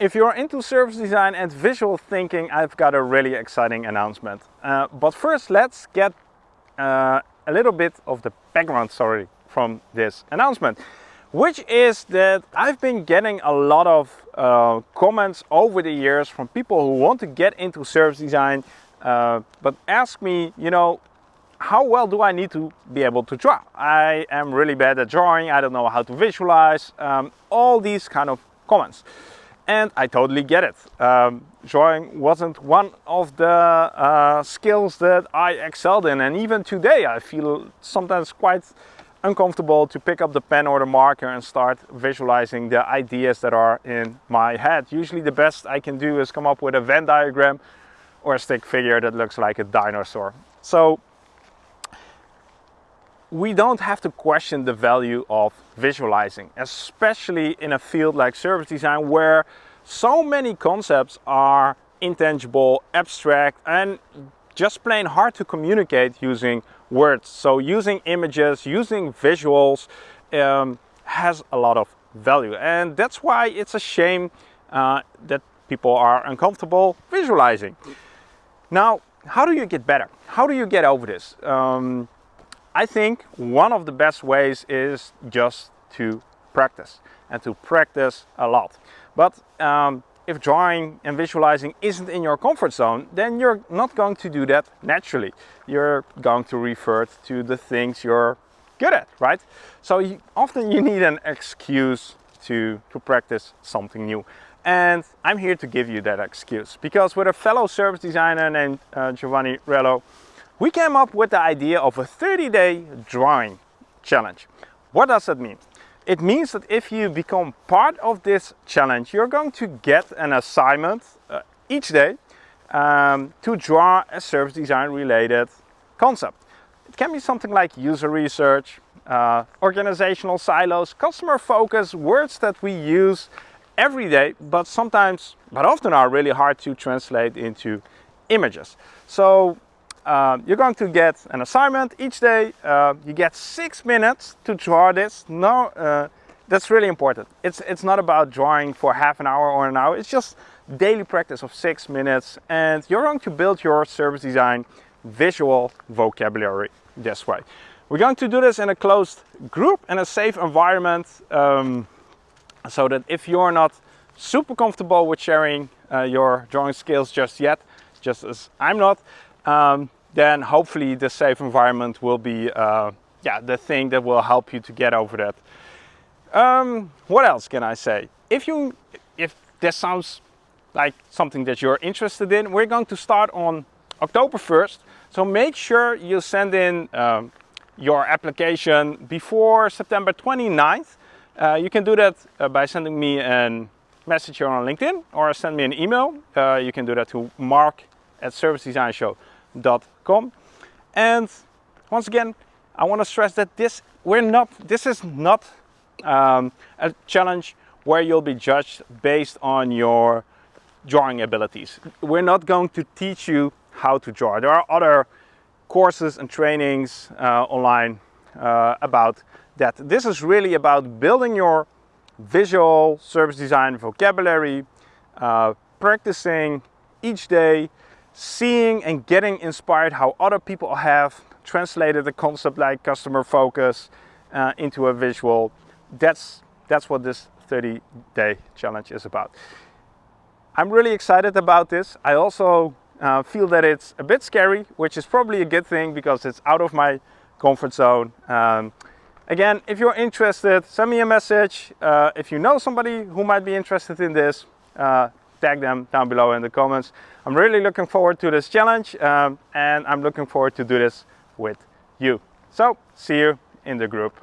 If you're into service design and visual thinking, I've got a really exciting announcement. Uh, but first, let's get uh, a little bit of the background story from this announcement, which is that I've been getting a lot of uh, comments over the years from people who want to get into service design, uh, but ask me, you know, how well do I need to be able to draw? I am really bad at drawing, I don't know how to visualize, um, all these kind of comments and I totally get it. Um, drawing wasn't one of the uh, skills that I excelled in and even today I feel sometimes quite uncomfortable to pick up the pen or the marker and start visualizing the ideas that are in my head. Usually the best I can do is come up with a Venn diagram or a stick figure that looks like a dinosaur. So we don't have to question the value of visualizing, especially in a field like service design where so many concepts are intangible, abstract, and just plain hard to communicate using words. So using images, using visuals um, has a lot of value. And that's why it's a shame uh, that people are uncomfortable visualizing. Now, how do you get better? How do you get over this? Um, I think one of the best ways is just to practice and to practice a lot. But um, if drawing and visualizing isn't in your comfort zone, then you're not going to do that naturally. You're going to revert to the things you're good at, right? So you, often you need an excuse to, to practice something new. And I'm here to give you that excuse because with a fellow service designer named uh, Giovanni Rello, we came up with the idea of a 30-day drawing challenge. What does that mean? It means that if you become part of this challenge, you're going to get an assignment uh, each day um, to draw a service design related concept. It can be something like user research, uh, organizational silos, customer focus, words that we use every day, but sometimes, but often are really hard to translate into images. So um, you're going to get an assignment each day. Uh, you get six minutes to draw this. No, uh, that's really important. It's, it's not about drawing for half an hour or an hour. It's just daily practice of six minutes. And you're going to build your service design visual vocabulary this way. We're going to do this in a closed group in a safe environment um, so that if you're not super comfortable with sharing uh, your drawing skills just yet, just as I'm not, um, then hopefully the safe environment will be uh, yeah, the thing that will help you to get over that. Um, what else can I say? If you, if this sounds like something that you're interested in, we're going to start on October 1st. So make sure you send in um, your application before September 29th. Uh, you can do that uh, by sending me a message here on LinkedIn or send me an email. Uh, you can do that to mark at servicedesignshow.com. Com, and once again, I want to stress that this we're not this is not um, a challenge where you'll be judged based on your drawing abilities. We're not going to teach you how to draw. There are other courses and trainings uh, online uh, about that. This is really about building your visual service design vocabulary, uh, practicing each day seeing and getting inspired how other people have translated a concept like customer focus uh, into a visual. That's, that's what this 30 day challenge is about. I'm really excited about this. I also uh, feel that it's a bit scary, which is probably a good thing because it's out of my comfort zone. Um, again, if you're interested, send me a message. Uh, if you know somebody who might be interested in this, uh, tag them down below in the comments. I'm really looking forward to this challenge um, and I'm looking forward to do this with you. So see you in the group.